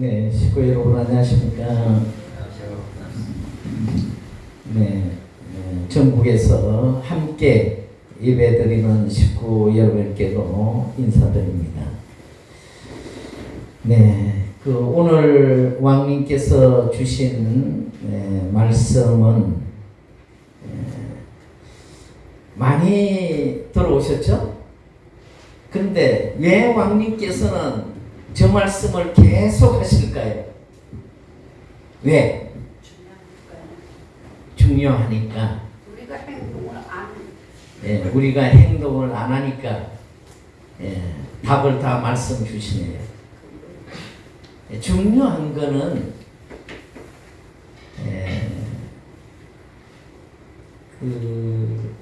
네, 식구 여러분 안녕하십니까? 네, 네, 전국에서 함께 예배드리는 식구 여러분께도 인사드립니다. 네, 그 오늘 왕님께서 주신 네, 말씀은 네, 많이 들어오셨죠? 근데 왜 왕님께서는 저 말씀을 계속 하실까요? 왜? 중요하니까. 우리가 행동을 안 예, 우리가 행동을 안 하니까 예, 답을 다 말씀 주시네요. 예, 중요한 거는 예, 그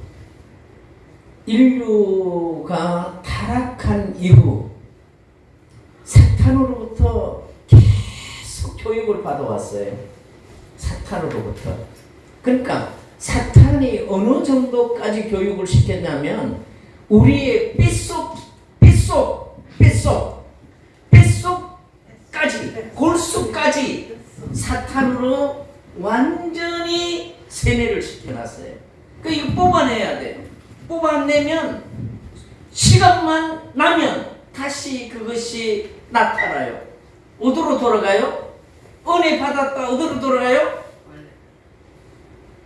인류가 타락한 이후 사탄으로부터 계속 교육을 받아왔어요. 사탄으로부터. 그러니까 사탄이 어느 정도까지 교육을 시켰냐면 우리의 삐속, 삐속, 삐속, 삐속까지, 골수까지 사탄으로 완전히 세뇌를 시켜놨어요. 그 이거 뽑아내야 돼요. 뽑아내면 시간만 나면 다시 그것이 나타나요. 어디로 돌아가요? 은혜 받았다 어디로 돌아가요?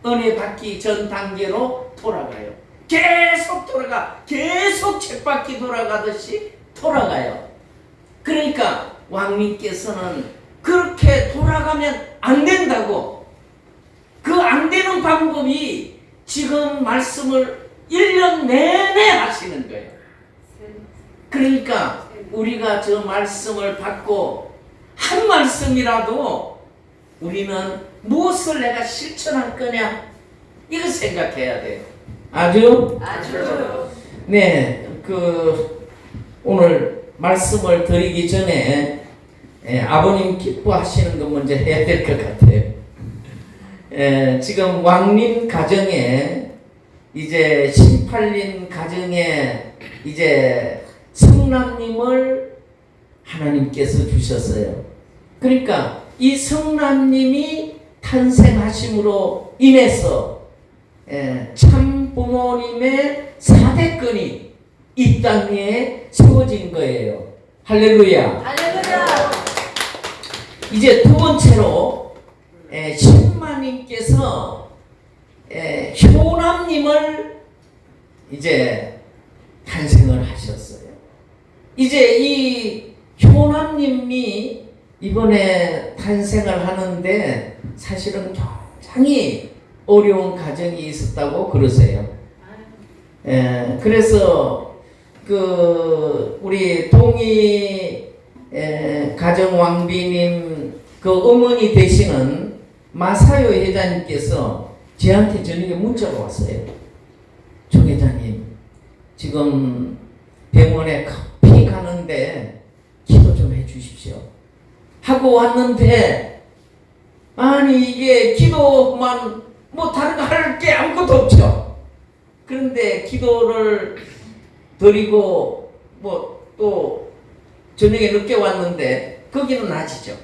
은혜 받기 전 단계로 돌아가요. 계속 돌아가. 계속 쳇바퀴 돌아가듯이 돌아가요. 그러니까 왕님께서는 그렇게 돌아가면 안 된다고. 그 안 되는 방법이 지금 말씀을 1년 내내 하시는 거예요. 그러니까 우리가 저 말씀을 받고 한 말씀이라도 우리는 무엇을 내가 실천할 거냐 이거 생각해야 돼요. 아주 아주 네, 그 오늘 말씀을 드리기 전에 예, 아버님 기뻐하시는 거 먼저 해야 될 것 같아요. 예, 지금 왕님 가정에 이제 18인 가정에 이제 성남님을 하나님께서 주셨어요. 그러니까 이 성남님이 탄생하심으로 인해서 예, 참 부모님의 사대권이 이 땅에 세워진 거예요. 할렐루야. 할렐루야 이제 두 번째로 예, 신마님께서 예, 효남님을 이제 탄생을 하셨어요. 이제 이 효남님이 이번에 탄생을 하는데 사실은 굉장히 어려운 가정이 있었다고 그러세요. 예, 그래서 그 우리 동희 에, 가정 왕비님 그 어머니 되시는 마사요 회장님께서 저한테 저녁에 문자가 왔어요. 조 회장님 지금 병원에 가는데 기도 좀 해주십시오. 하고 왔는데 아니 이게 기도만 뭐 다른 거 할 게 아무것도 없죠. 그런데 기도를 드리고 뭐 또 저녁에 늦게 왔는데 거기는 낮이죠.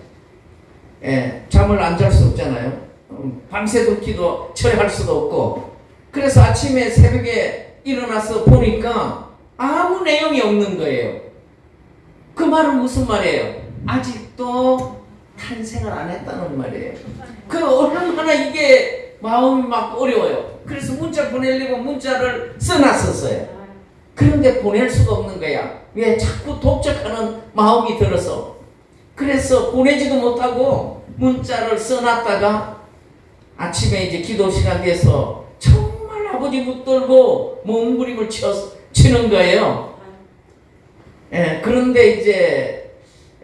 예, 잠을 안 잘 수 없잖아요. 음, 밤새도 기도 처리할 수도 없고 그래서 아침에 새벽에 일어나서 보니까 아무 내용이 없는 거예요. 그 말은 무슨 말이에요? 아직도 탄생을 안 했다는 말이에요. 그 얼마나 이게 마음이 막 어려워요. 그래서 문자 보내려고 문자를 써놨었어요. 그런데 보낼 수가 없는 거야. 왜 자꾸 독촉하는 마음이 들어서. 그래서 보내지도 못하고 문자를 써놨다가 아침에 이제 기도 시간 돼서 정말 아버지 붙들고 몸부림을 쳐, 치는 거예요. 예, 그런데 이제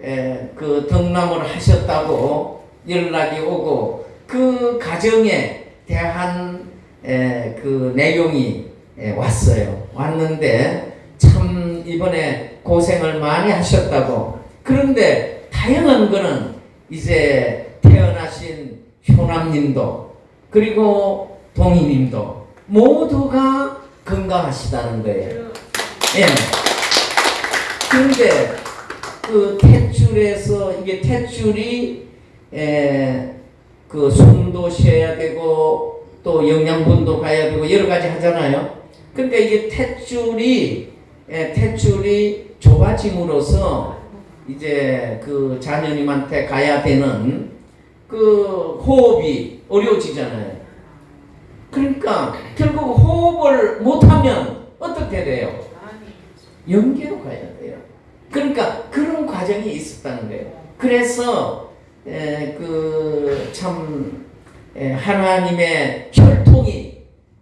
예, 그 등남을 하셨다고 연락이 오고 그 가정에 대한 예, 그 내용이 예, 왔어요. 왔는데 참 이번에 고생을 많이 하셨다고. 그런데 다양한 거는 이제 태어나신 효남님도 그리고 동희님도 모두가 건강하시다는 거예요. 예. 그런데 그 탯줄에서 이게 탯줄이 에, 그 숨도 쉬어야 되고 또 영양분도 가야 되고 여러 가지 하잖아요. 그러니까 이게 탯줄이 에, 탯줄이 좁아짐으로써 이제 그 자녀님한테 가야 되는 그 호흡이 어려워지잖아요. 그러니까 결국 호흡을 못하면 어떻게 돼요? 연계로 가야 돼요. 그러니까 그런 과정이 있었다는 거예요. 그래서 그참 하나님의 혈통이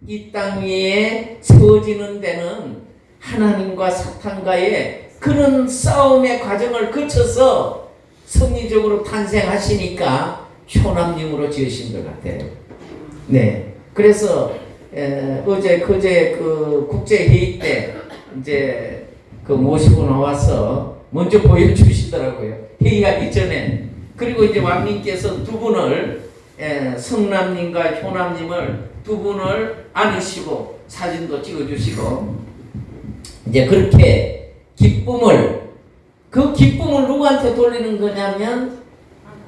이 땅 위에 세워지는 데는 하나님과 사탄과의 그런 싸움의 과정을 거쳐서 성리적으로 탄생하시니까 효남님으로 지으신 것 같아요. 네. 그래서 에, 어제 그제 그 국제 회의 때 이제 그 모시고 나와서 먼저 보여주시더라고요. 회의하기 전에. 그리고 이제 왕님께서 두 분을 에, 성남님과 효남님을 두 분을 안으시고 사진도 찍어주시고 이제 그렇게 기쁨을 그 기쁨을 누구한테 돌리는 거냐면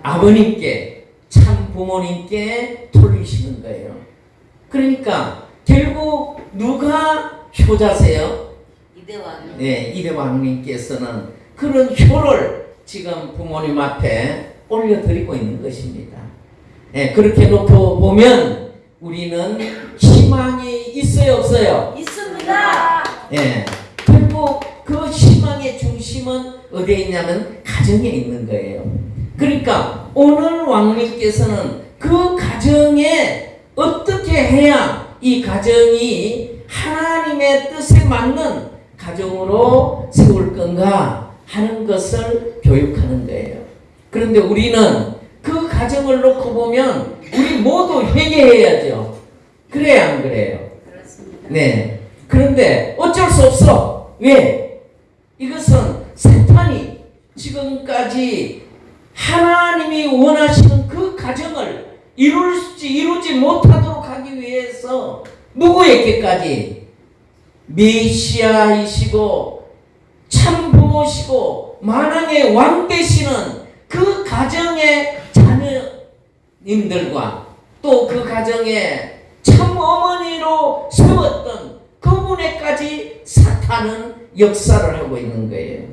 아버님께 참 부모님께 돌리시는 거예요. 그러니까 결국 누가 효자세요? 이대왕. 네, 이대왕님께서는 그런 효를 지금 부모님 앞에 올려드리고 있는 것입니다. 네, 그렇게 놓고 보면 우리는 희망이 있어요, 없어요? 있습니다. 예. 결국 그 희망의 중심은 어디에 있냐면 가정에 있는 거예요. 그러니까 오늘 왕님께서는 그 가정에 어떻게 해야 이 가정이 하나님의 뜻에 맞는 가정으로 세울 건가 하는 것을 교육하는 거예요. 그런데 우리는 그 가정을 놓고 보면 우리 모두 회개해야죠. 그래야 안 그래요? 그렇습니다. 네. 그런데 어쩔 수 없어. 왜? 이것은 사탄이 지금까지 하나님이 원하시는 그 가정을 이룰지 이루지 못하도록 하기 위해서 누구에게까지 메시아이시고 참부모시고 만왕의 왕 되시는 그 가정의 자녀님들과 또 그 가정에 참 어머니로 세웠던 그분에까지 사탄은 역사를 하고 있는 거예요.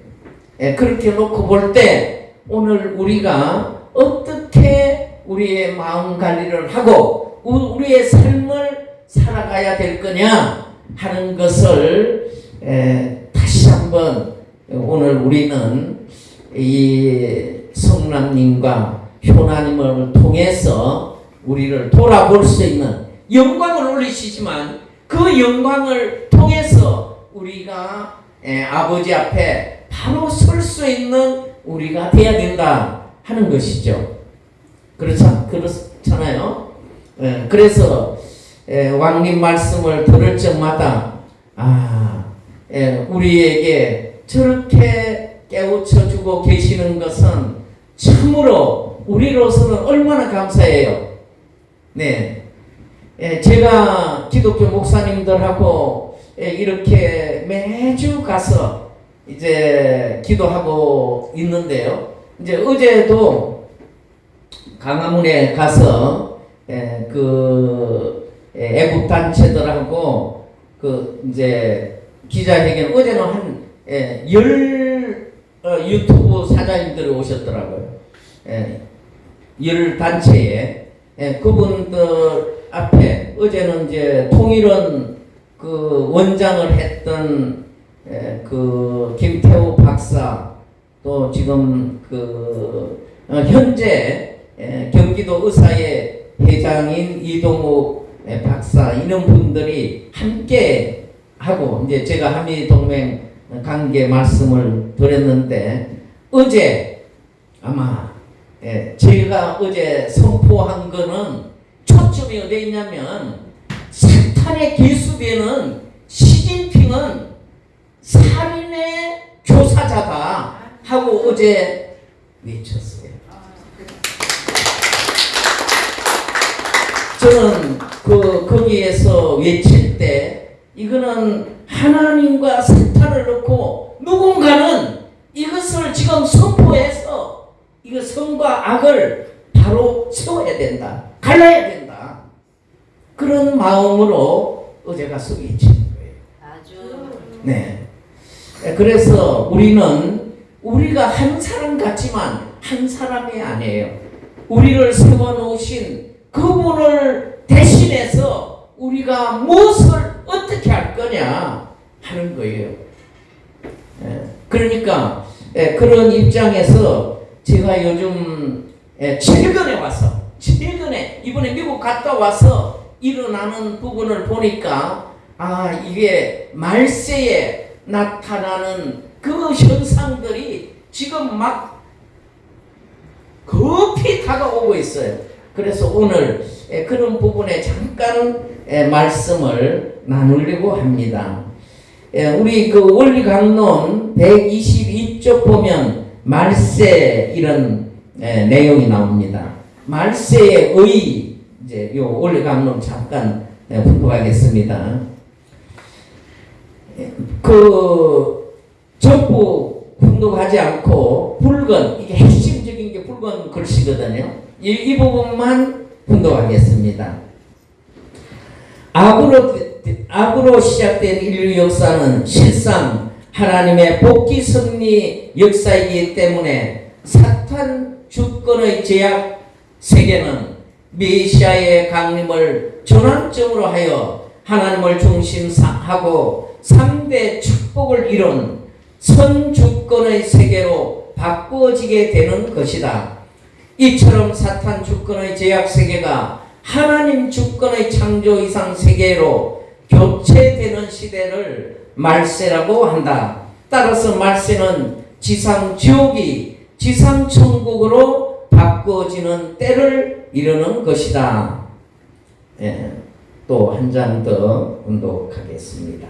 예, 그렇게 놓고 볼 때 오늘 우리가 어떻게 우리의 마음 관리를 하고 우- 우리의 삶을 살아가야 될 거냐 하는 것을 에, 다시 한번 오늘 우리는 이 성남님과 효나님을 통해서 우리를 돌아볼 수 있는 영광을 올리시지만 그 영광을 통해서 우리가 에, 아버지 앞에 바로 설 수 있는 우리가 돼야 된다 하는 것이죠. 그렇죠? 그렇잖아요. 예, 그래서 예, 왕님 말씀을 들을 적마다 아, 예, 우리에게 저렇게 깨우쳐 주고 계시는 것은 참으로 우리로서는 얼마나 감사해요. 네. 예, 제가 기독교 목사님들하고 예, 이렇게 매주 가서 이제 기도하고 있는데요. 이제 어제도 강화문에 가서 예, 그 예, 애국 단체들하고 그 이제 기자회견 어제는 한열 어, 유튜브 사장님들이 오셨더라고요. 예, 열 단체에 예, 그분들 앞에 어제는 이제 통일원 그 원장을 했던 예, 그 김태우 박사 또 지금 그 어, 현재 예, 경기도 의사의 회장인 이동욱 예, 박사 이런 분들이 함께 하고 이제 제가 한미 동맹 관계 말씀을 드렸는데 어제 아마 예, 제가 어제 선포한 거는 초점이 어디 있냐면 사탄의 기수되는 시진핑은 살인의 교사자다 하고 어제 외쳤어요. 저는 그 거기에서 외칠 때 이거는 하나님과 사탄을 놓고 누군가는 이것을 지금 선포해서 이거 선과 악을 바로 세워야 된다. 갈라야 된다. 그런 마음으로 어제가 소개해진 거예요. 아주 네. 그래서 우리는 우리가 한 사람 같지만 한 사람이 아니에요. 우리를 세워놓으신 그분을 대신해서 우리가 무엇을 어떻게 할 거냐 하는 거예요. 예, 그러니까 예, 그런 입장에서 제가 요즘 예, 최근에 와서 최근에 이번에 미국 갔다 와서 일어나는 부분을 보니까 아 이게 말세에 나타나는 그 현상들이 지금 막 급히 다가오고 있어요. 그래서 오늘 예, 그런 부분에 잠깐 예, 말씀을 나누려고 합니다. 예, 우리 그 원리 강론 122쪽 보면 말세 이런 예, 내용이 나옵니다. 말세의 의 이제 요 원리 강론 잠깐 예, 분포하겠습니다. 예, 그 전부 분독하지 않고 붉은 이게 핵심적인 게 붉은 글씨거든요. 이, 이 부분만 분독하겠습니다. 악으로 악으로 시작된 인류 역사는 실상 하나님의 복귀 승리 역사이기 때문에 사탄 주권의 제약 세계는 메시아의 강림을 전환점으로 하여 하나님을 중심하고 3대 축복을 이룬 선주권의 세계로 바꾸어지게 되는 것이다. 이처럼 사탄 주권의 제약 세계가 하나님 주권의 창조 이상 세계로 교체되는 시대를 말세라고 한다. 따라서 말세는 지상 지옥이 지상 천국으로 바꾸어지는 때를 이루는 것이다. 예, 또한장더 운독하겠습니다.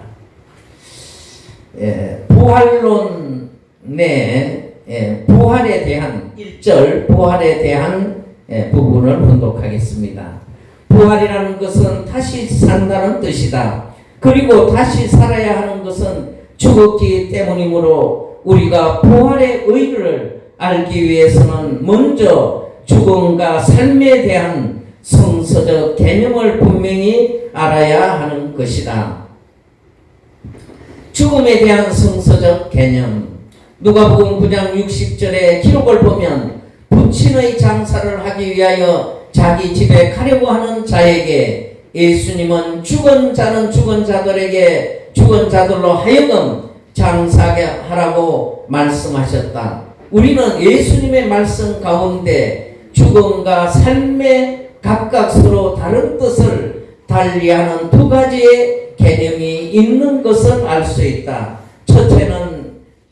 예, 부활론 내 예, 부활에 대한 1절 부활에 대한 예, 부분을 분독하겠습니다. 부활이라는 것은 다시 산다는 뜻이다. 그리고 다시 살아야 하는 것은 죽었기 때문이므로 우리가 부활의 의를 알기 위해서는 먼저 죽음과 삶에 대한 성서적 개념을 분명히 알아야 하는 것이다. 죽음에 대한 성서적 개념 누가복음 9장 60절의 기록을 보면 부친의 장사를 하기 위하여 자기 집에 가려고 하는 자에게 예수님은 죽은 자는 죽은 자들에게 죽은 자들로 하여금 장사하라고 말씀하셨다. 우리는 예수님의 말씀 가운데 죽음과 삶의 각각 서로 다른 뜻을 달리하는 두 가지의 개념이 있는 것을 알 수 있다. 첫째는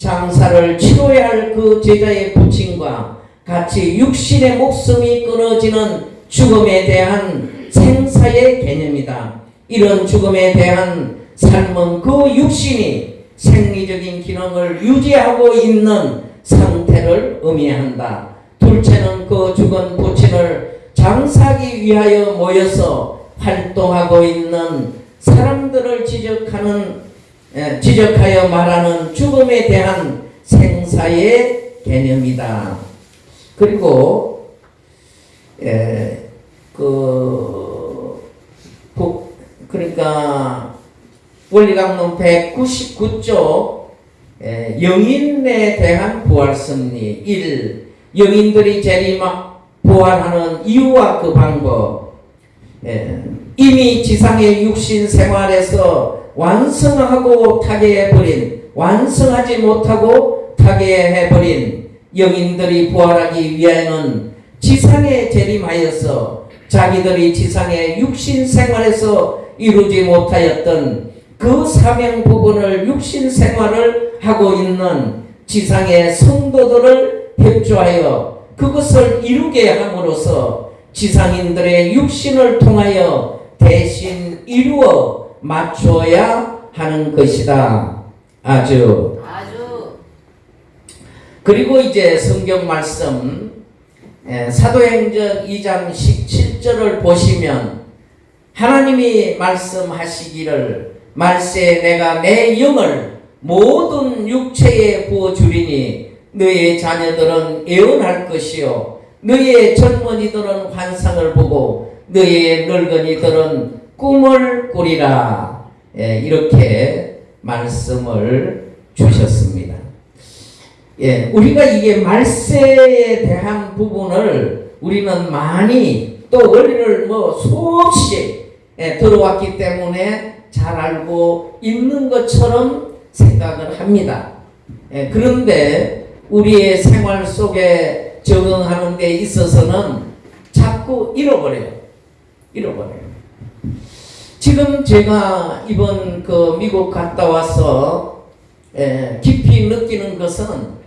장사를 치러야 할 그 제자의 부친과 같이 육신의 목숨이 끊어지는 죽음에 대한 생사의 개념이다. 이런 죽음에 대한 삶은 그 육신이 생리적인 기능을 유지하고 있는 상태를 의미한다. 둘째는 그 죽은 부친을 장사하기 위하여 모여서 활동하고 있는 사람들을 지적하는 예, 지적하여 말하는 죽음에 대한 생사의 개념이다. 그리고 예, 그, 그 그러니까 원리강론 199조 예, 영인에 대한 부활 승리 1. 영인들이 재림하 부활하는 이유와 그 방법 예, 이미 지상의 육신 생활에서 완성하고 타계해버린 완성하지 못하고 타계해버린 영인들이 부활하기 위하여는 지상에 재림하여서 자기들이 지상의 육신 생활에서 이루지 못하였던 그 사명 부분을 육신 생활을 하고 있는 지상의 성도들을 협조하여 그것을 이루게 함으로써 지상인들의 육신을 통하여 대신 이루어 맞춰야 하는 것이다. 아주. 아주. 그리고 이제 성경 말씀 에, 사도행전 2장 17절을 보시면 하나님이 말씀하시기를 말세에 내가 내 영을 모든 육체에 부어주리니 너의 자녀들은 애원할 것이요. 너의 젊은이들은 환상을 보고 너의 늙은이들은 꿈을 꾸리라 예, 이렇게 말씀을 주셨습니다. 예, 우리가 이게 말세에 대한 부분을 우리는 많이 또 원리를 뭐 수없이 예, 들어왔기 때문에 잘 알고 있는 것처럼 생각을 합니다. 예, 그런데 우리의 생활 속에 적응하는 데 있어서는 자꾸 잃어버려요. 잃어버려요. 지금 제가 이번 그 미국 갔다 와서 에, 깊이 느끼는 것은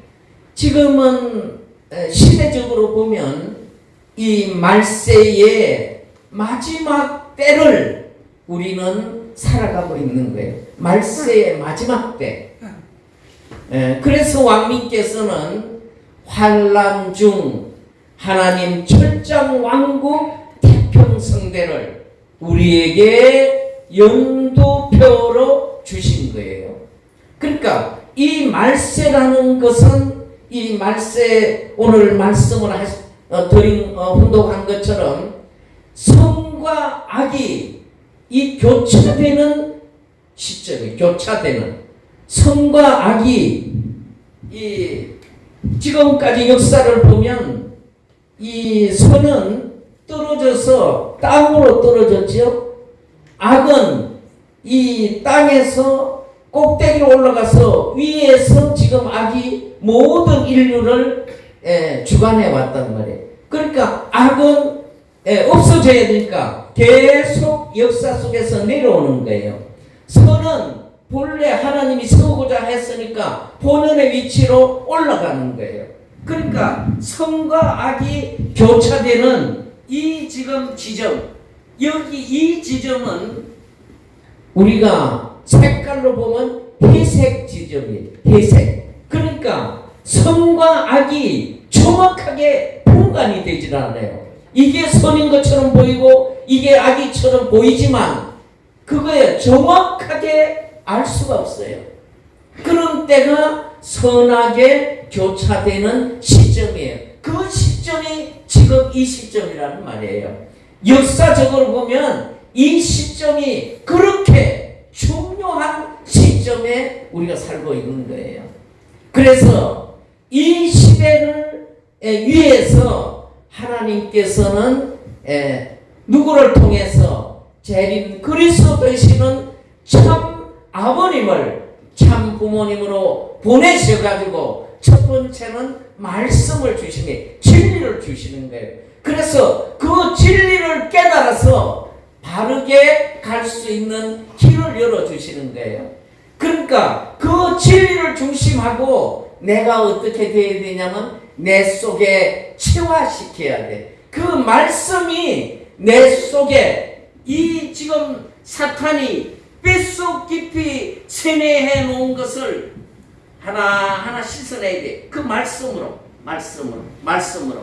지금은 에, 시대적으로 보면 이 말세의 마지막 때를 우리는 살아가고 있는 거예요. 말세의 마지막 때. 에, 그래서 왕님께서는 환란 중 하나님 철장 왕국 태평성대를 우리에게 연도표로 주신 거예요. 그러니까 이 말세라는 것은 이 말세 오늘 말씀을 하, 어, 드린 어, 혼독한 것처럼 성과 악이 이 교차되는 시점이 교차되는 성과 악이 이 지금까지 역사를 보면 이 선은 떨어져서 땅으로 떨어졌죠. 악은 이 땅에서 꼭대기로 올라가서 위에서 지금 악이 모든 인류를 에, 주관해 왔단 말이에요. 그러니까 악은 에, 없어져야 되니까 계속 역사 속에서 내려오는 거예요. 선은 본래 하나님이 세우고자 했으니까 본연의 위치로 올라가는 거예요. 그러니까 선과 악이 교차되는 이 지금 지점, 여기 이 지점은 우리가 색깔로 보면 회색 지점이에요. 회색. 그러니까 선과 악이 정확하게 분간이 되질 않아요. 이게 선인 것처럼 보이고 이게 악이처럼 보이지만 그거에 정확하게 알 수가 없어요. 그런 때가 선악에 교차되는 시점이에요. 그 시 점이 지금 이 시점이라는 말이에요. 역사적으로 보면 이 시점이 그렇게 중요한 시점에 우리가 살고 있는 거예요. 그래서 이 시대를 에, 위해서 하나님께서는 에, 누구를 통해서 재림 그리스도 되시는 참 아버님을 참 부모님으로 보내셔가지고 첫 번째는 말씀을 주시니 진리를 주시는 거예요. 그래서 그 진리를 깨달아서 바르게 갈 수 있는 길을 열어주시는 거예요. 그러니까 그 진리를 중심하고 내가 어떻게 돼야 되냐면 내 속에 체화시켜야 돼. 그 말씀이 내 속에 이 지금 사탄이 뼛속 깊이 세뇌해 놓은 것을 하나하나 씻어내야 돼. 그 말씀으로, 말씀으로, 말씀으로.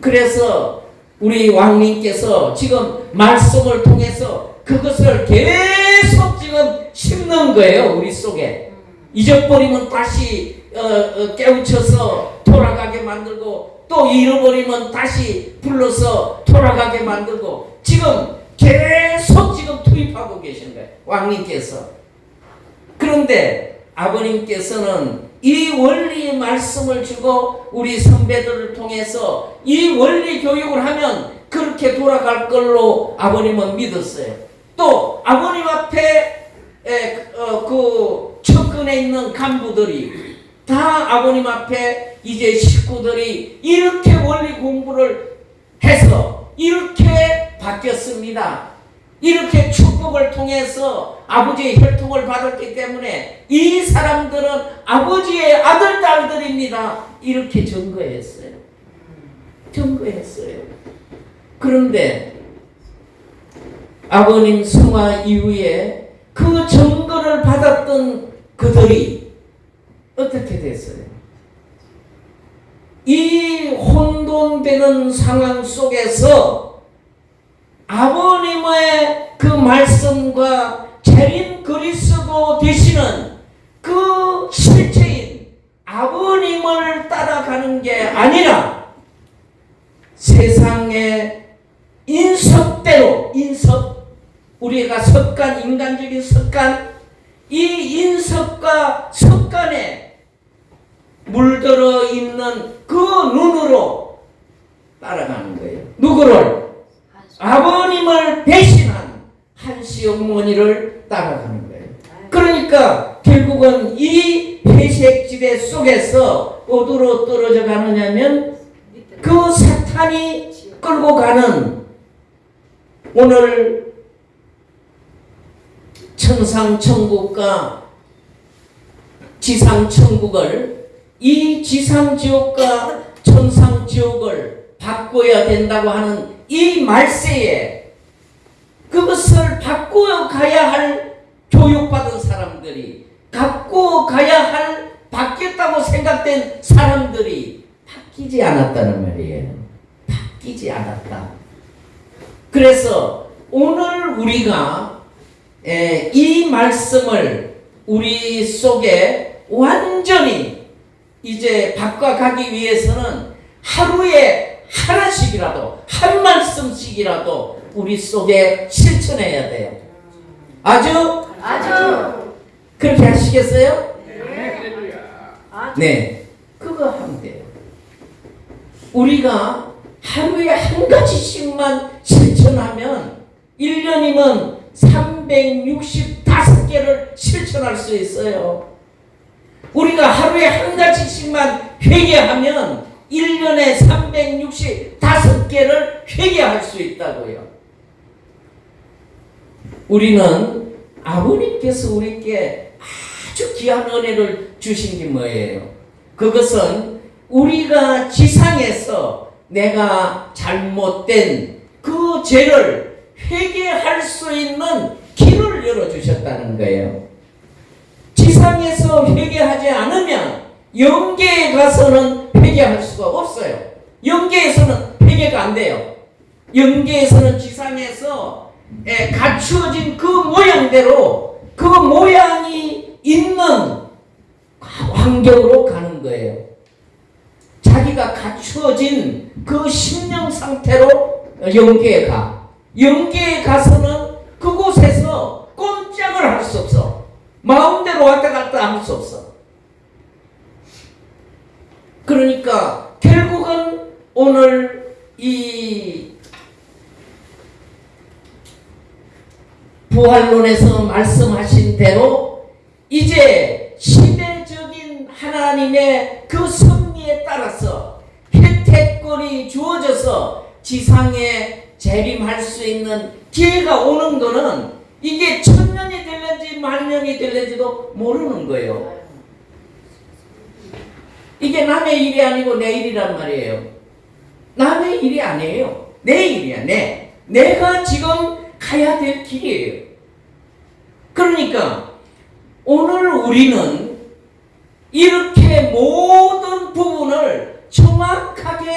그래서 우리 왕님께서 지금 말씀을 통해서 그것을 계속 지금 심는 거예요. 우리 속에. 잊어버리면 다시 어, 어, 깨우쳐서 돌아가게 만들고 또 잃어버리면 다시 불러서 돌아가게 만들고 지금 계속 지금 투입하고 계신 거예요. 왕님께서. 그런데 아버님께서는 이 원리의 말씀을 주고 우리 선배들을 통해서 이 원리 교육을 하면 그렇게 돌아갈 걸로 아버님은 믿었어요. 또 아버님 앞에 에, 어, 그 측근에 있는 간부들이 다 아버님 앞에 이제 식구들이 이렇게 원리 공부를 해서 이렇게 바뀌었습니다. 이렇게 축복을 통해서 아버지의 혈통을 받았기 때문에 이 사람들은 아버지의 아들, 딸들입니다. 이렇게 증거했어요. 증거했어요. 그런데 아버님 성화 이후에 그 증거를 받았던 그들이 어떻게 됐어요? 이 혼돈되는 상황 속에서 아버님의 그 말씀과 재림 그리스도 되시는 그 실체인 아버님을 따라가는 게 아니라 세상의 인석대로 인석 우리가 석간 인간적인 석간 이 인석과 습관에 물들어 있는 그 눈으로 따라가는 거예요. 누구를? 아버님을 배신한 한시 어머니를 따라가는 거예요. 그러니까 결국은 이 회색지대 속에서 어디로 떨어져 가느냐면 그 사탄이 끌고 가는 오늘 천상천국과 지상천국을 이 지상지옥과 천상지옥을 바꿔야 된다고 하는 이 말세에 그것을 바꾸어 가야 할 교육받은 사람들이 갖고 가야 할 바뀌었다고 생각된 사람들이 바뀌지 않았다는 말이에요. 바뀌지 않았다. 그래서 오늘 우리가 에, 이 말씀을 우리 속에 완전히 이제 바꿔가기 위해서는 하루에 하나씩이라도 한 말씀씩이라도 우리 속에 실천해야 돼요. 아주 아주 그렇게 하시겠어요? 아주 네, 그거 하면 돼요. 우리가 하루에 한 가지씩만 실천하면 1년이면 365개를 실천할 수 있어요. 우리가 하루에 한 가지씩만 회개하면 1년에 365개를 회개할 수 있다고요. 우리는 아버님께서 우리께 아주 귀한 은혜를 주신 게 뭐예요? 그것은 우리가 지상에서 내가 잘못된 그 죄를 회개할 수 있는 길을 열어주셨다는 거예요. 지상에서 회개하지 않으면 영계에 가서는 회개할 수가 없어요. 영계에서는 회개가 안 돼요. 영계에서는 지상에서 에, 갖추어진 그 모양대로 그 모양이 있는 환경으로 가는 거예요. 자기가 갖추어진 그 심령 상태로 영계에 가. 영계에 가서는 그곳에서 꼼짝을 할 수 없어. 마음대로 왔다 갔다 할 수 없어. 그러니까 결국은 오늘 이 부활론에서 말씀하신 대로 이제 시대적인 하나님의 그 섭리에 따라서 혜택권이 주어져서 지상에 재림할 수 있는 기회가 오는 거는 이게 천년이 될는지 만년이 될는지도 모르는 거예요. 이게 남의 일이 아니고 내 일이란 말이에요. 남의 일이 아니에요. 내 일이야, 내. 내가 지금 가야 될 길이에요. 그러니까 오늘 우리는 이렇게 모든 부분을 정확하게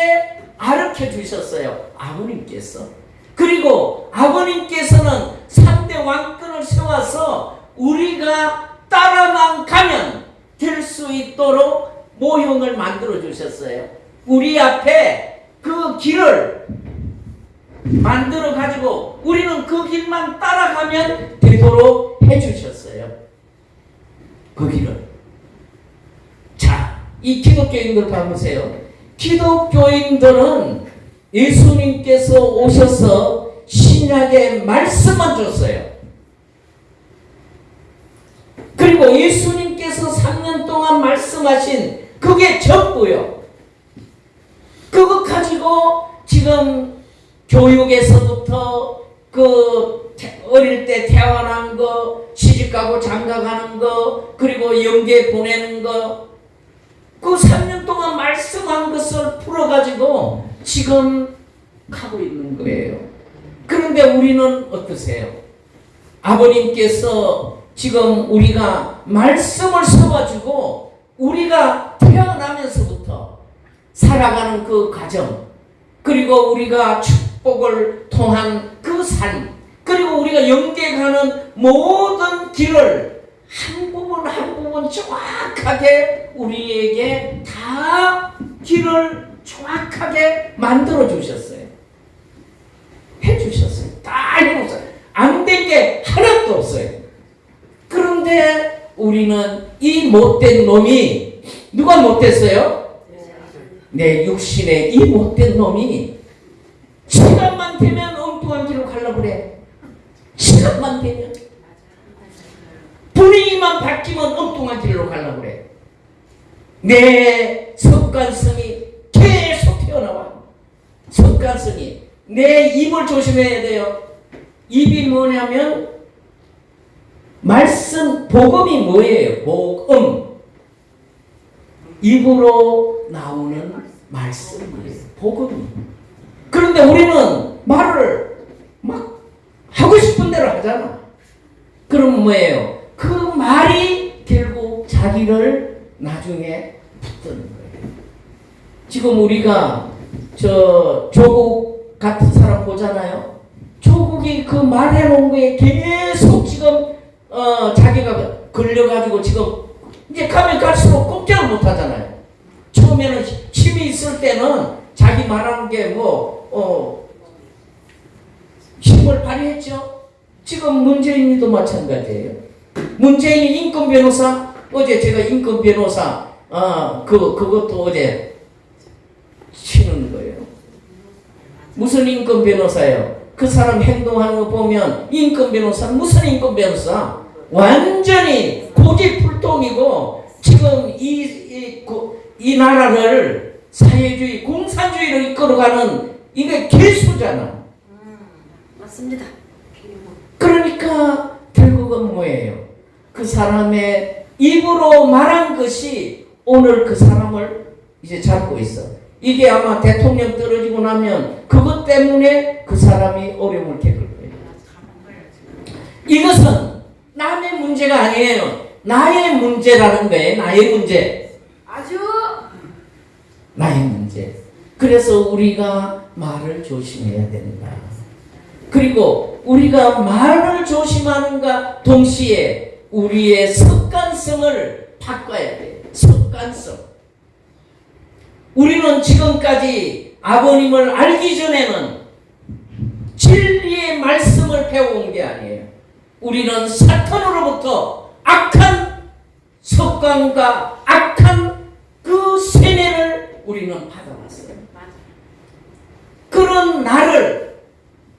가르쳐 주셨어요. 아버님께서. 그리고 아버님께서는 3대 왕권을 세워서 우리가 따라만 가면 될 수 있도록 모형을 만들어 주셨어요. 우리 앞에 그 길을 만들어 가지고 우리는 그 길만 따라가면 되도록 해 주셨어요. 그 길을. 자, 이 기독교인들 봐보세요. 기독교인들은 예수님께서 오셔서 신약의 말씀만 줬어요. 그리고 예수님께서 3년 동안 말씀하신 그게 전부요. 그거 가지고 지금 교육에서부터 그 태- 어릴 때 태어난 거, 시집가고 장가가는 거, 그리고 영계 보내는 거, 그 3년 동안 말씀한 것을 풀어가지고 지금 하고 있는 거예요. 그런데 우리는 어떠세요? 아버님께서 지금 우리가 말씀을 써가지고 우리가 태어나면서부터 살아가는 그 과정, 그리고 우리가 축복을 통한 그 삶, 그리고 우리가 영계 가는 모든 길을 한 부분 한 부분 정확하게 우리에게 다 길을 정확하게 만들어 주셨어요. 해 주셨어요. 다 해놓으셨어요. 안된 게 하나도 없어요. 그런데 우리는 이 못된 놈이 누가 못됐어요? 내 육신의 이 못된 놈이 시간만 되면 엉뚱한 길로 가려고 그래. 시간만 되면 분위기만 바뀌면 엉뚱한 길로 가려고 그래. 내 습관성이 계속 튀어나와. 습관성이. 내 입을 조심해야 돼요. 입이 뭐냐면 말씀 복음이 뭐예요? 복음. 입으로 나오는 말씀이에요. 복음. 그런데 우리는 말을 막 하고 싶은 대로 하잖아. 그럼 뭐예요? 그 말이 결국 자기를 나중에 붙드는 거예요. 지금 우리가 저 조국 같은 사람 보잖아요. 조국이 그 말해놓은 거에 계속 지금 어 자기가 걸려가지고 지금 이제 가면 갈수록 꼼짝을 못 하잖아요. 처음에는 힘이 있을 때는 자기 말하는 게뭐 어, 힘을 발휘했죠. 지금 문재인이도 마찬가지예요. 문재인이 인권 변호사 어제 제가 인권 변호사 아 그 그것도 어제 치는 거예요. 무슨 인권 변호사예요? 그 사람 행동하는 거 보면 인권 변호사 무슨 인권 변호사? 완전히 고집불통이고 지금 이, 이, 고- 이 나라를 사회주의 공산주의로 이끌어가는 이게 개수잖아. 맞습니다. 그러니까 결국은 뭐예요? 그 사람의 입으로 말한 것이 오늘 그 사람을 이제 잡고 있어. 이게 아마 대통령 떨어지고 나면 그것 때문에 그 사람이 어려움을 겪을 거예요. 이것은 남의 문제가 아니에요. 나의 문제라는 거예요. 나의 문제. 아주 나의 문제. 그래서 우리가 말을 조심해야 된다. 그리고 우리가 말을 조심하는가 동시에 우리의 습관성을 바꿔야 돼. 습관성. 우리는 지금까지 아버님을 알기 전에는 진리의 말씀을 배워온 게 아니에요. 우리는 사탄으로부터 악한 습관과 악한 그 세뇌를 우리는 받아왔어요. 그런 나를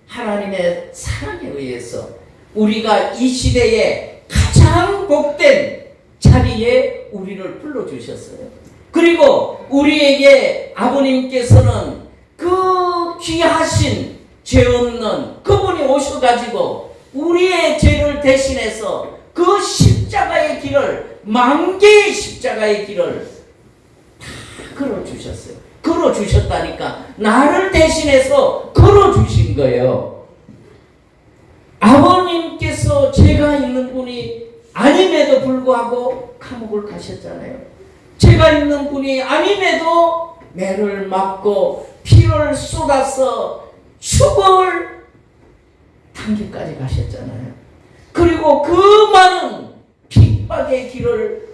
하나님의 사랑에 의해서 우리가 이 시대에 가장 복된 자리에 우리를 불러주셨어요. 그리고 우리에게 아버님께서는 그 귀하신 죄 없는 그분이 오셔가지고 우리의 죄를 대신해서 그 십자가의 길을 만개의 십자가의 길을 다 걸어주셨어요. 걸어주셨다니까 나를 대신해서 걸어주신 거예요. 아버님께서 죄가 있는 분이 아님에도 불구하고 감옥을 가셨잖아요. 죄가 있는 분이 아님에도 매를 맞고 피를 쏟아서 죽을 단계까지 가셨잖아요. 그리고 그 많은 핍박의 길을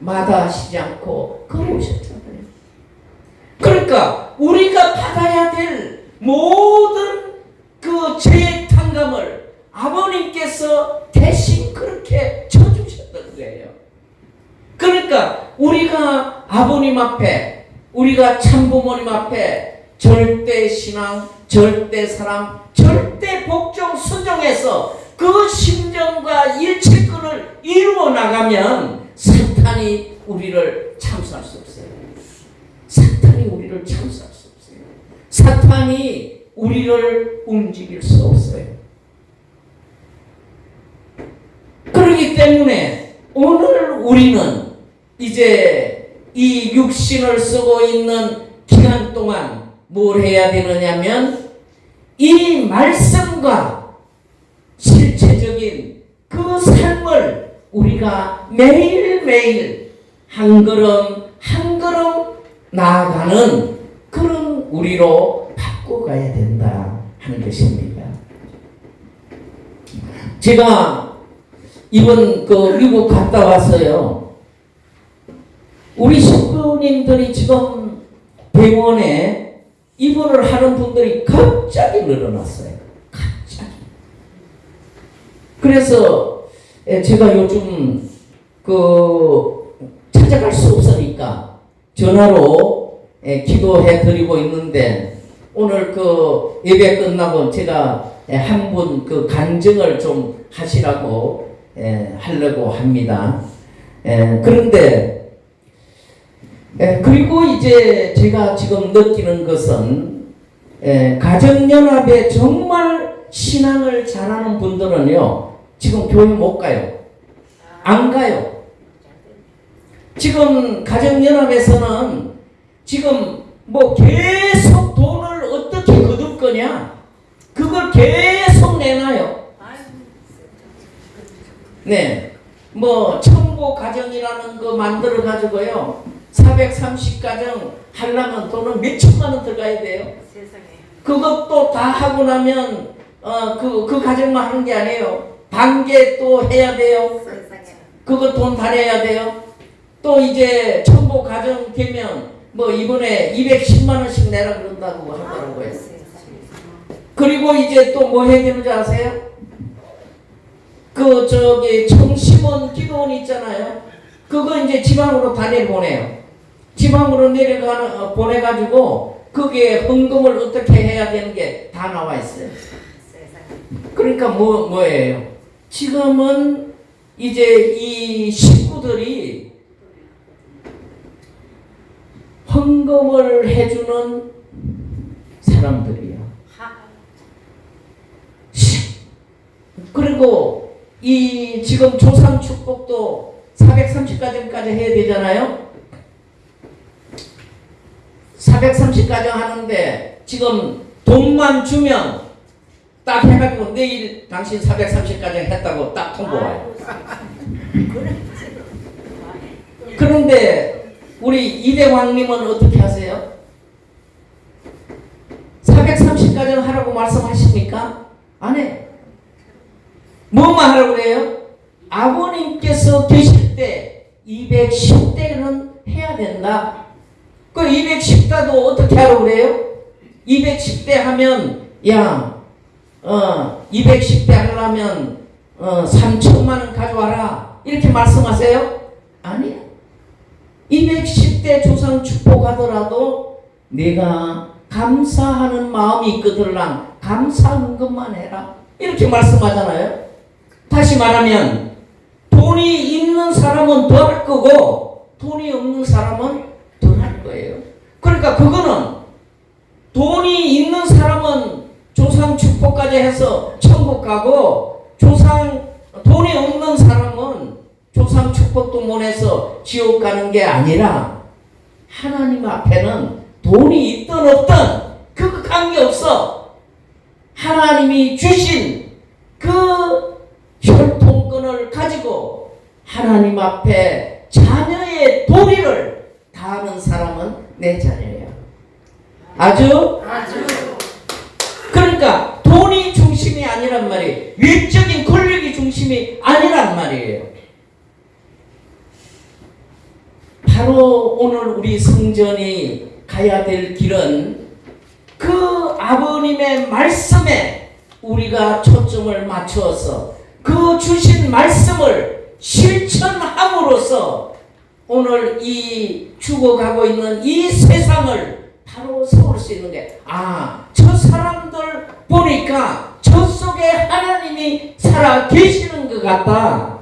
마다하시지 않고 걸어오셨잖아요. 그러니까 우리가 받아야 될 모든 그 죄의 탕감을 아버님께서 대신 그렇게 쳐주셨던 거예요. 그러니까 우리가 아버님 앞에 우리가 참부모님 앞에 절대 신앙, 절대 사랑, 절대 복종 순종해서 그 심정과 일체권을 이루어 나가면 사탄이 우리를 참수할 수 없어요. 사탄이 우리를 참수할 수 없어요. 사탄이 우리를 움직일 수 없어요. 그렇기 때문에 오늘 우리는 이제 이 육신을 쓰고 있는 기간 동안 뭘 해야 되느냐면 이 말씀과 실체적인 그 삶을 우리가 매일매일 한 걸음 한 걸음 나아가는 그런 우리로 바꿔가야 된다 하는 것입니다. 제가 이번 그 미국 갔다 왔어요. 우리 식구님들이 지금 병원에 입원을 하는 분들이 갑자기 늘어났어요. 갑자기. 그래서 에, 제가 요즘 그 찾아갈 수 없으니까 전화로 에, 기도해 드리고 있는데 오늘 그 예배 끝나고 제가 한 분 그 간증을 좀 하시라고 에, 하려고 합니다. 에, 그런데 에, 그리고 이제 제가 지금 느끼는 것은 에, 가정연합에 정말 신앙을 잘하는 분들은요 지금 교회 못 가요. 안 가요. 지금 가정연합에서는 지금 뭐 계속 돈을 어떻게 거둘 거냐 그걸 계속 내놔요. 네. 뭐 청보 가정이라는 거 만들어 가지고요. 430가정 하려면 돈은 몇 천만 원 들어가야 돼요. 세상에. 그것도 다 하고 나면 어그 그 가정만 하는 게 아니에요. 단계 또 해야 돼요. 세상에. 그거 돈다 내야 돼요. 또 이제 청보 가정 되면 뭐 이번에 210만 원씩 내라 그런다고 하더라고요. 세상에. 그리고 이제 또 뭐 해야 되는지 아세요? 그 저기 청심원 기도원 있잖아요. 그거 이제 지방으로 다 내보내요. 지방으로 내려가는 어, 보내가지고 그게 헌금을 어떻게 해야 되는 게 다 나와 있어요. 그러니까 뭐 뭐예요? 지금은 이제 이 식구들이 헌금을 해주는 사람들이야. 하. 그리고 이 지금 조상 축복도 430가정까지 해야 되잖아요. 430가정 하는데 지금 돈만 주면 딱 해가지고 내일 당신 430가정 했다고 딱 통보 와요. 그런데 우리 이대왕님은 어떻게 하세요? 430가정 하라고 말씀하십니까? 안 해요. 뭐만 하라고 그래요? 아버님께서 계실 때 210대는 해야 된다. 그 210대도 어떻게 하라고 그래요? 210대 하면 야, 어, 210대 하려면 어, 3천만 원 가져와라. 이렇게 말씀하세요? 아니요. 210대 조상 축복하더라도 내가 감사하는 마음이 있거들랑 감사한 것만 해라. 이렇게 말씀하잖아요. 다시 말하면 돈이 있는 사람은 더 할 거고 돈이 없는 사람은 덜 할 거예요. 그러니까 그거는 돈이 있는 사람은 조상 축복까지 해서 천국 가고 조상 돈이 없는 사람은 조상 축복도 못 해서 지옥 가는 게 아니라 하나님 앞에는 돈이 있든 없든 그거 관계없어. 하나님이 주신 그 혈통권을 가지고 하나님 앞에 자녀의 도리를 다하는 사람은 내 자녀예요. 아주 아주. 그러니까 돈이 중심이 아니란 말이에요. 외적인 권력이 중심이 아니란 말이에요. 바로 오늘 우리 성전이 가야 될 길은 그 아버님의 말씀에 우리가 초점을 맞추어서 그 주신 말씀을 실천함으로써 오늘 이 죽어가고 있는 이 세상을 바로 세울 수 있는 게, 아, 저 사람들 보니까 저 속에 하나님이 살아 계시는 것 같다.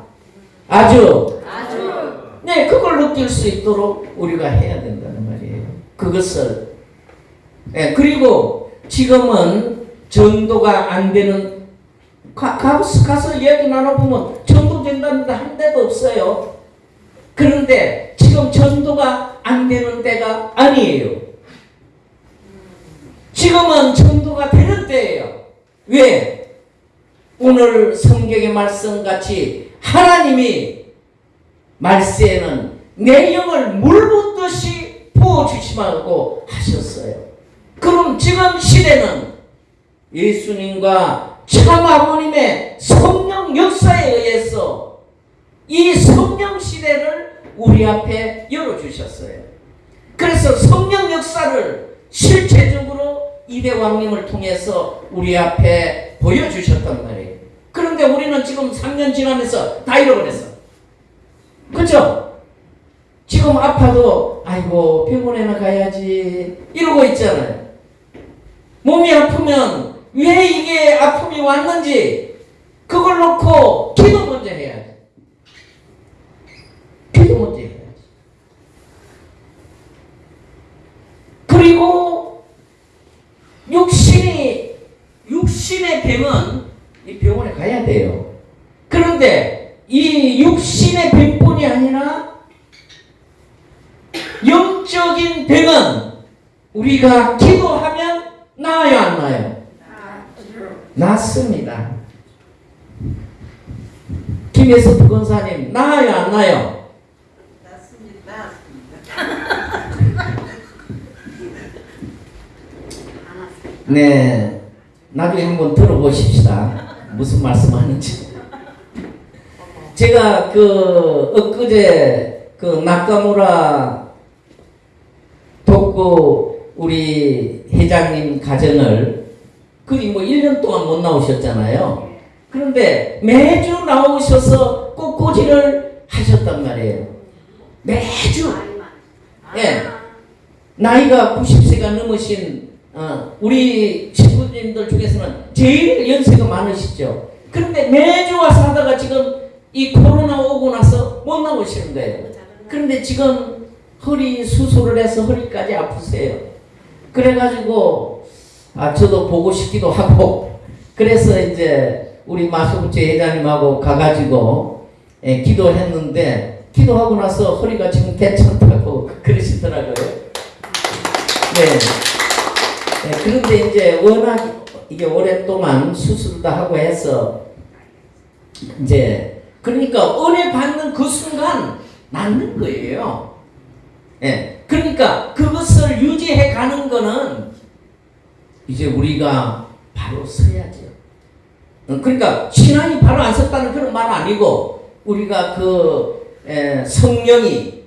아주, 아주. 네, 그걸 느낄 수 있도록 우리가 해야 된다는 말이에요. 그것을. 네, 그리고 지금은 전도가 안 되는, 가, 가서, 이야기 나눠보면 전도 된다는데 한 데도 없어요. 그런데 지금 전도가 안 되는 때가 아니에요. 지금은 전도가 되는 때예요. 왜? 오늘 성경의 말씀 같이 하나님이 말세에는 내 영을 물 붓듯이 부어주시라고 하셨어요. 그럼 지금 시대는 예수님과 참 아버님의 성령 역사에 의해서 이 성령 시대를 우리 앞에 열어주셨어요. 그래서 성령 역사를 실체적으로 이대왕님을 통해서 우리 앞에 보여주셨단 말이에요. 그런데 우리는 지금 3년 지나면서 다 잃어버렸어. 그죠? 지금 아파도 아이고 병원에나 가야지 이러고 있잖아요. 몸이 아프면 왜 이게 아픔이 왔는지 그걸 놓고 기도 먼저 해야지. 기도 먼저 해야지. 그리고 육신이 육신의 병은 이 병원에 가야 돼요. 그런데 이 육신의 병뿐이 아니라 영적인 병은 우리가 기도하면 나아요 안 나아요? 낫습니다. 김혜수 부건사님 나아요 안 나아요? 맞습니다. 네, 나중에 한번 들어보십시다. 무슨 말씀하는지. 제가 그 엊그제 그 나카무라 독구 우리 회장님 가정을 거의 뭐 1년 동안 못 나오셨잖아요. 그런데 매주 나오셔서 꽃꽂이를 하셨단 말이에요. 매주. 예. 나이가 90세가 넘으신 어, 우리 친구님들 중에서는 제일 연세가 많으시죠. 그런데 매주 와서 하다가 지금 이 코로나 오고 나서 못 나오시는 거예요. 그런데 지금 허리 수술을 해서 허리까지 아프세요. 그래가지고 아 저도 보고 싶기도 하고 그래서 이제 우리 마수부채 회장님하고 가가지고 예, 기도했는데 기도하고 나서 허리가 지금 괜찮다고 그러시더라고요. 네. 네, 그런데 이제 워낙 이게 오랫동안 수술도 하고 해서 이제 그러니까 은혜 받는 그 순간 낫는 거예요. 예. 그러니까 그것을 유지해 가는 거는 이제 우리가 바로 서야죠. 어, 그러니까 신앙이 바로 안 섰다는 그런 말 아니고 우리가 그 에, 성령이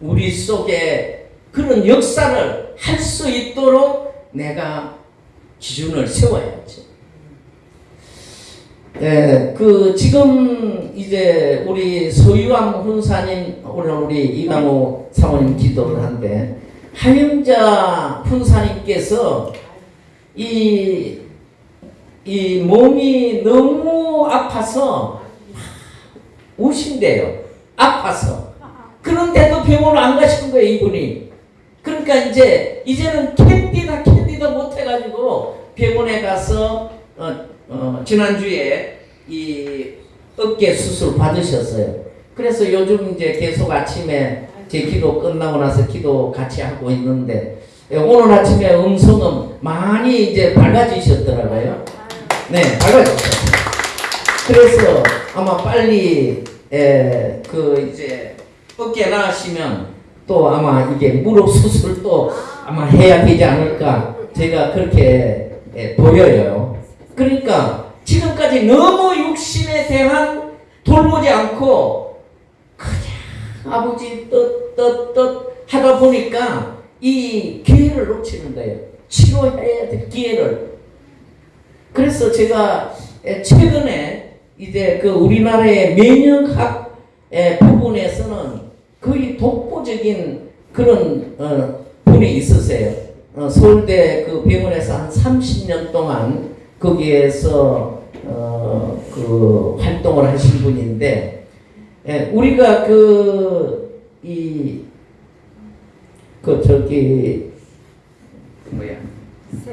우리 속에 그런 역사를 할 수 있도록 내가 기준을 세워야지. 네, 그 지금 이제 우리 소유왕 훈사님 오늘 우리 이강호 사모님 기도를 한데 하영자 훈사님께서 이, 이 몸이 너무 아파서 우신대요. 아파서. 그런데도 병원을 안 가시는 거예요, 이분이. 그러니까 이제 이제는 캔디다 캔디다 못해가지고 병원에 가서 어, 어, 지난주에 이 어깨 수술 받으셨어요. 그래서 요즘 이제 계속 아침에 제 기도 끝나고 나서 기도 같이 하고 있는데 예, 오늘 아침에 음성은 많이 이제 밝아지셨더라고요. 네, 밝아졌어요. 그래서 아마 빨리 에, 그 이제 어깨 나으시면 또 아마 이게 무릎 수술도 아마 해야 되지 않을까 제가 그렇게 에, 보여요. 그러니까 지금까지 너무 육신에 대한 돌보지 않고 그냥 아버지 떳떳떳 하다 보니까 이 기회를 놓치는 거예요. 치료해야 될 기회를. 그래서 제가 에, 최근에 이제 그 우리나라의 면역학 에, 부분에서는 거의 독보적인 그런 어, 분이 있으세요. 어, 서울대 그 병원에서 한 30년 동안 거기에서 어, 그 활동을 하신 분인데 예, 우리가 그 이 그 저기 뭐야?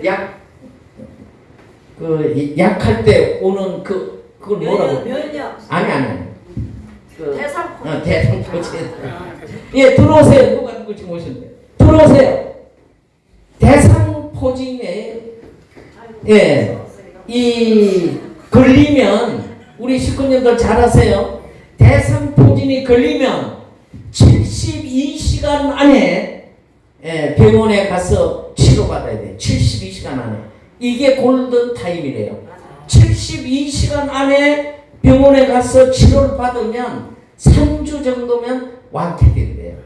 약? 그이 약할 때 오는 그 그걸 뭐라고? 면역 아니 아니 그 대상포 어, 대상포진. 예 들어오세요. 누가 누구 지금 오셨는데. 들어오세요. 대상포진에 예이 걸리면 우리 식구님들 잘 아세요. 대상포진이 걸리면 72시간 안에 예, 병원에 가서 치료받아야 돼 72시간 안에 이게 골든 타임이래요 72시간 안에 병원에 가서 치료를 받으면 3주 정도면 완쾌된대요.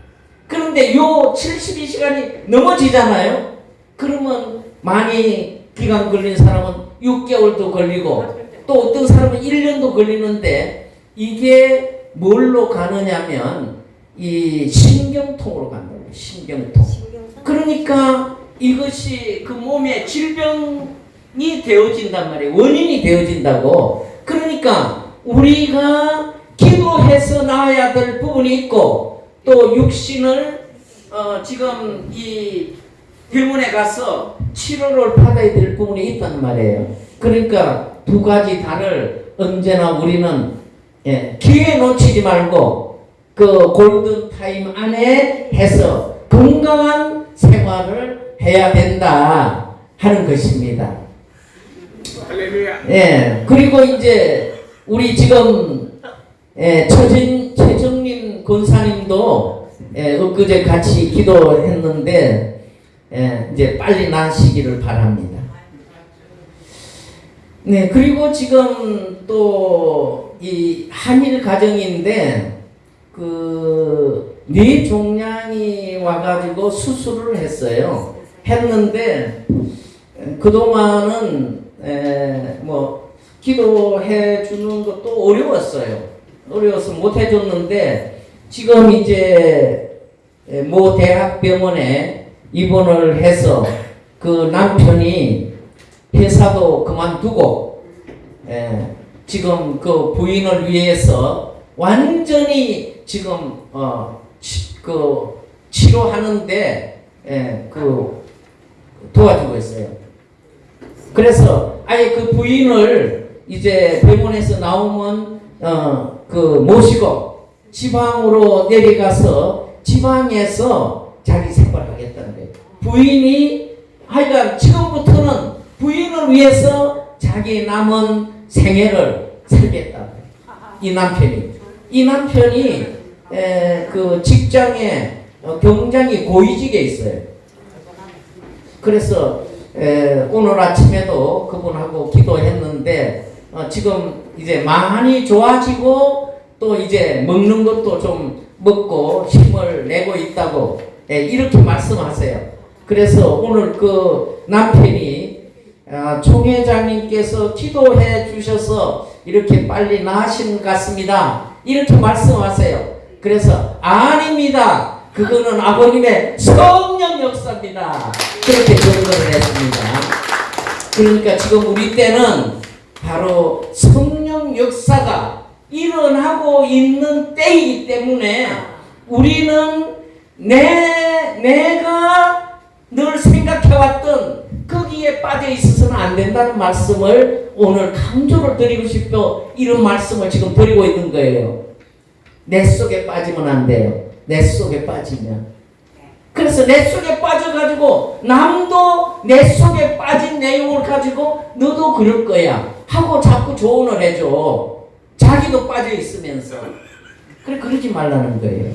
그런데 요 72시간이 넘어지잖아요. 그러면 많이 기간 걸린 사람은 6개월도 걸리고 또 어떤 사람은 1년도 걸리는데 이게 뭘로 가느냐면 이 신경통으로 간다고 신경통. 그러니까 이것이 그 몸에 질병이 되어진단 말이에요. 원인이 되어진다고. 그러니까 우리가 기도해서 나아야 될 부분이 있고 또 육신을 어 지금 이 병원에 가서 치료를 받아야 될 부분이 있단 말이에요. 그러니까 두 가지 다를 언제나 우리는 예, 기회 놓치지 말고 그 골든 타임 안에 해서 건강한 생활을 해야 된다 하는 것입니다. 예, 그리고 이제 우리 지금 예, 최진, 최정민 권사님도 예, 엊그제 같이 기도했는데 예, 이제 빨리 나시기를 바랍니다. 네, 그리고 지금 또 이 한일 가정인데 그 뇌 종양이 와가지고 수술을 했어요. 했는데 그 동안은 뭐 기도해 주는 것도 어려웠어요. 어려워서 못 해줬는데 지금 이제 에, 모 대학병원에 입원을 해서 그 남편이 회사도 그만두고 에, 지금 그 부인을 위해서 완전히 지금 어, 치, 그 치료하는데 에, 그 도와주고 있어요. 그래서 아예 그 부인을 이제 병원에서 나오면 어 그 모시고 지방으로 내려가서 지방에서 자기 생활하겠다는 거예요. 부인이 하여간 지금부터는 부인을 위해서 자기 남은 생애를 살겠다. 이 남편이 이 남편이 에, 그 직장에 어, 굉장히 고위직에 있어요. 그래서 에, 오늘 아침에도 그분하고 기도했는데 어, 지금 이제 많이 좋아지고 또 이제 먹는 것도 좀 먹고 힘을 내고 있다고 에, 이렇게 말씀하세요. 그래서 오늘 그 남편이 아, 총회장님께서 기도해 주셔서 이렇게 빨리 나으신 것 같습니다. 이렇게 말씀하세요. 그래서 아닙니다. 그거는 아버님의 성령 역사입니다. 그렇게 증거를 했습니다. 그러니까 지금 우리 때는 바로 성령 역사가 일어나고 있는 때이기 때문에 우리는 내, 내가 늘 생각해왔던 거기에 빠져 있어서는 안 된다는 말씀을 오늘 강조를 드리고 싶어 이런 말씀을 지금 드리고 있는 거예요. 내 속에 빠지면 안 돼요. 내 속에 빠지면. 그래서 내 속에 빠져가지고 남도 내 속에 빠진 내용을 가지고 너도 그럴 거야 하고 자꾸 조언을 해줘. 자기도 빠져 있으면서. 그래 그러지 말라는 거예요.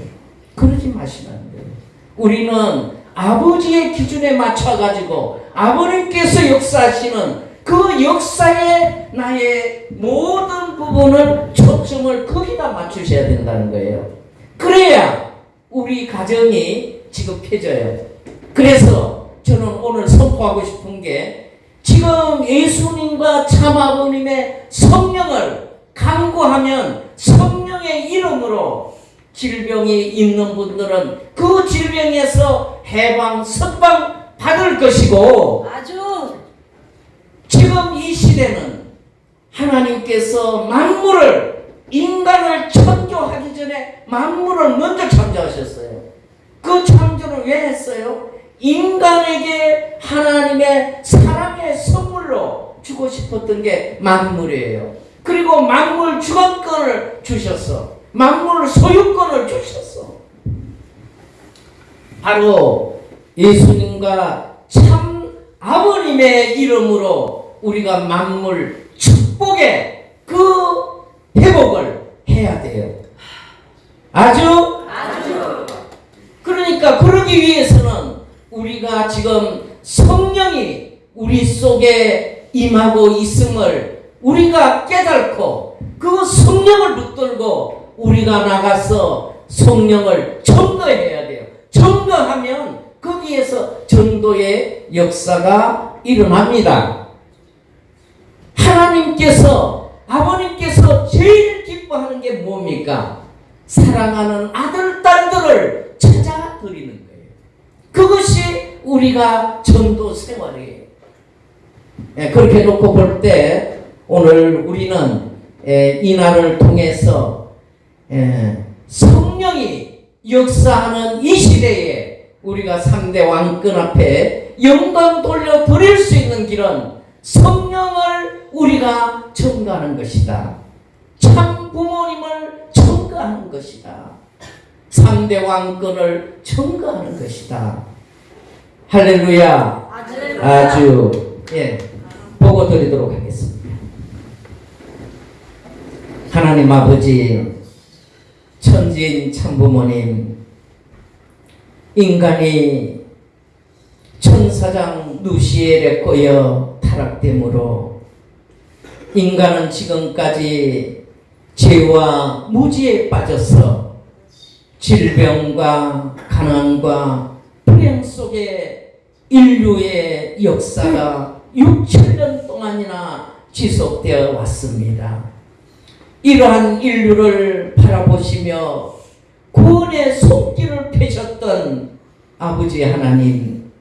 그러지 마시라는 거예요. 우리는 아버지의 기준에 맞춰가지고 아버님께서 역사하시는 그 역사에 나의 모든 부분을 초점을 거기다 맞추셔야 된다는 거예요. 그래야 우리 가정이 지금 펴져요. 그래서 저는 오늘 선포하고 싶은 게 지금 예수님과 참아버님의 성령을 강구하면 성령의 이름으로 질병이 있는 분들은 그 질병에서 해방, 석방 받을 것이고 아주 지금 이 시대는 하나님께서 만물을 인간을 창조하기 전에 만물을 먼저 창조하셨어요. 그 창조를 왜 했어요? 인간에게 하나님의 사랑의 선물로 주고 싶었던 게 만물이에요. 그리고 만물 주관권을 주셨어. 만물 소유권을 주셨어. 바로 예수님과 참 아버님의 이름으로 우리가 만물 축복의 그 회복을 해야 돼요. 아주 아주 그러니까 그러기 위해서는 우리가 지금 성령이 우리 속에 임하고 있음을 우리가 깨닫고 그 성령을 붙들고 우리가 나가서 성령을 전도해야 돼요. 전도하면 거기에서 전도의 역사가 일어납니다. 하나님께서 아버님께서 제일 기뻐하는 게 뭡니까? 사랑하는 아들, 딸들을 찾아 드리는 거예요. 그것이 우리가 전도 생활이에요. 예, 그렇게 놓고 볼 때 오늘 우리는 예, 이 날을 통해서 예, 성령이 역사하는 이 시대에 우리가 3대 왕권 앞에 영광 돌려 드릴 수 있는 길은 성령을 우리가 청가하는 것이다. 참 부모님을 청가하는 것이다. 3대 왕권을 청가하는 것이다. 할렐루야. 아주 예 보고 드리도록 하겠습니다. 하나님 아버지 천지인 참부모님 인간이 천사장 누시엘에 꼬여 타락됨으로 인간은 지금까지 죄와 무지에 빠져서 질병과 가난과 불행 속에 인류의 역사가 6, 7년 동안이나 지속되어 왔습니다. 이러한 인류를 바라보시며 구원의 손길을 펴셨 던 아버지 하나님,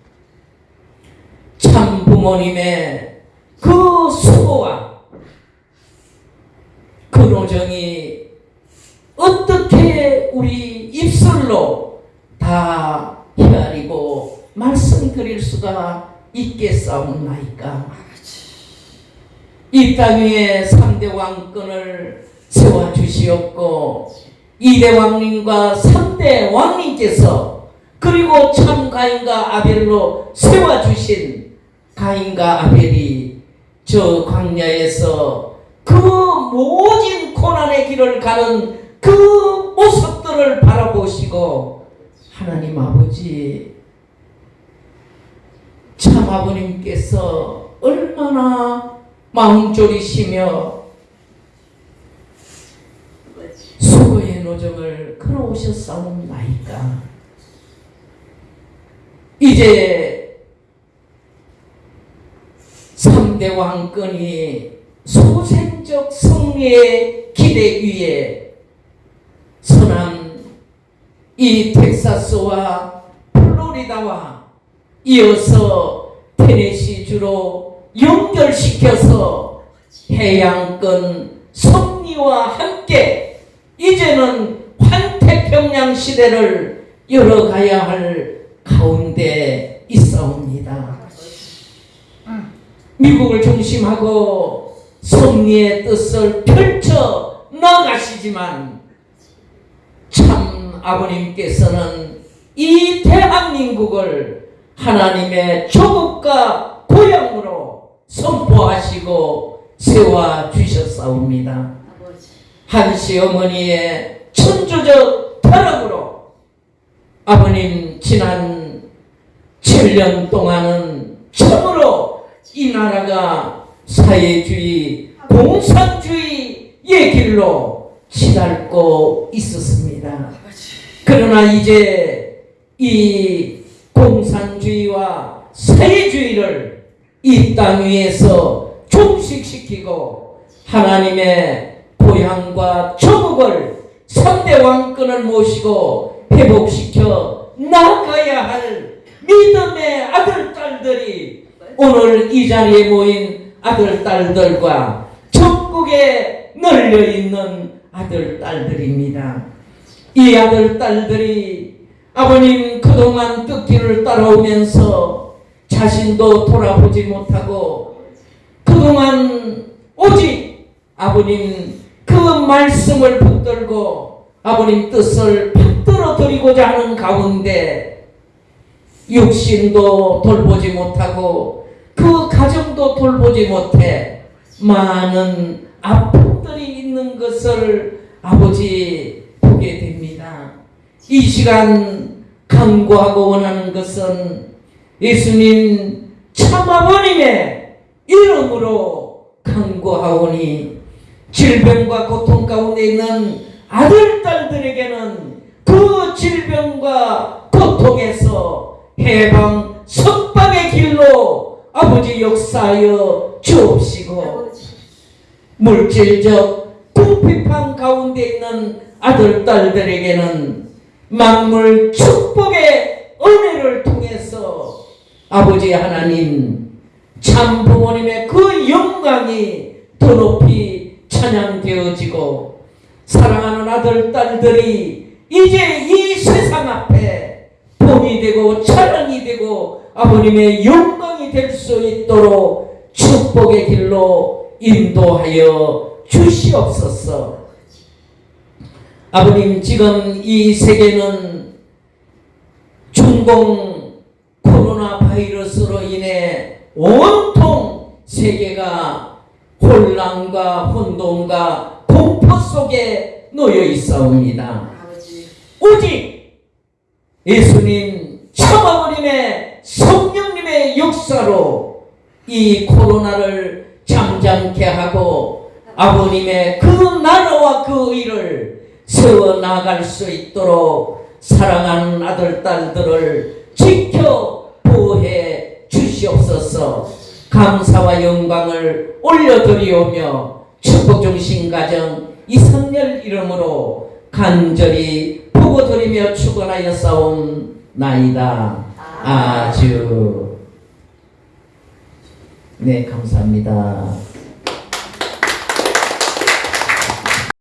참 부모님의 그 수고와 그 노정이 어떻게 우리 입술로 다 헤아리고 말씀드릴 수가 있겠사옵나이까? 이 땅 위에 3대 왕권을 세워주시었고 2대 왕님과 3대 왕님께서 그리고 참 가인과 아벨로 세워주신 가인과 아벨이 저 광야에서 그 모진 고난의 길을 가는 그 모습들을 바라보시고 하나님 아버지 참 아버님께서 얼마나 마음 졸이시며 수고의 노정을 걸어오셨사옵나이까 이제 3대 왕권이 소생적 승리의 기대 위에 서남 이 텍사스와 플로리다와 이어서 테네시주로 연결시켜서 해양권 승리와 함께 이제는 환태평양 시대를 열어가야 할 가운데 있사옵니다. 미국을 중심하고 승리의 뜻을 펼쳐 나가시지만 참 아버님께서는 이 대한민국을 하나님의 조국과 고향으로 선포하시고 세워 주셨사옵니다. 한시 어머니의 천주적 타락으로 아버님 지난 7년 동안은 참으로 이 나라가 사회주의, 공산주의의 길로 치닫고 있었습니다. 그러나 이제 이 공산주의와 사회주의를 이 땅 위에서 종식시키고 하나님의 고향과 조국을 3대 왕권을 모시고 회복시켜 나가야 할 믿음의 아들, 딸들이 오늘 이 자리에 모인 아들, 딸들과 전국에 널려있는 아들, 딸들입니다. 이 아들, 딸들이 아버님 그동안 뜻길을 따라오면서 자신도 돌아보지 못하고 그동안 오직 아버님 그 말씀을 붙들고 아버님 뜻을 받들어 드리고자 하는 가운데 육신도 돌보지 못하고 그 가정도 돌보지 못해 많은 아픔들이 있는 것을 아버지 보게 됩니다. 이 시간 간구하고 원하는 것은 예수님 참아버님의 이름으로 간구하오니 질병과 고통 가운데 있는 아들, 딸들에게는 그 질병과 고통에서 해방, 석방의 길로 아버지 역사하여 주옵시고 물질적 궁핍한 가운데 있는 아들, 딸들에게는 만물 축복의 은혜를 통해서 아버지 하나님 참 부모님의 그 영광이 더 높이 찬양되어지고 사랑하는 아들, 딸들이 이제 이 세상 앞에 본이 되고 찬양이 되고 아버님의 영광이 될 수 있도록 축복의 길로 인도하여 주시옵소서. 아버님 지금 이 세계는 중공 코로나 바이러스로 인해 온통 세계가 혼란과 혼돈과 공포 속에 놓여 있사옵니다. 오직 예수님 참아버님의 성령님의 역사로 이 코로나를 잠잠케 하고 아버님의 그 나라와 그 의를 세워 나갈 수 있도록 사랑하는 아들 딸들을 지켜 보호해 주시옵소서. 감사와 영광을 올려드리오며 축복 중심 가정 이성열 이름으로 간절히 보고 드리며 축원하여 싸움 나이다 아주 네 감사합니다.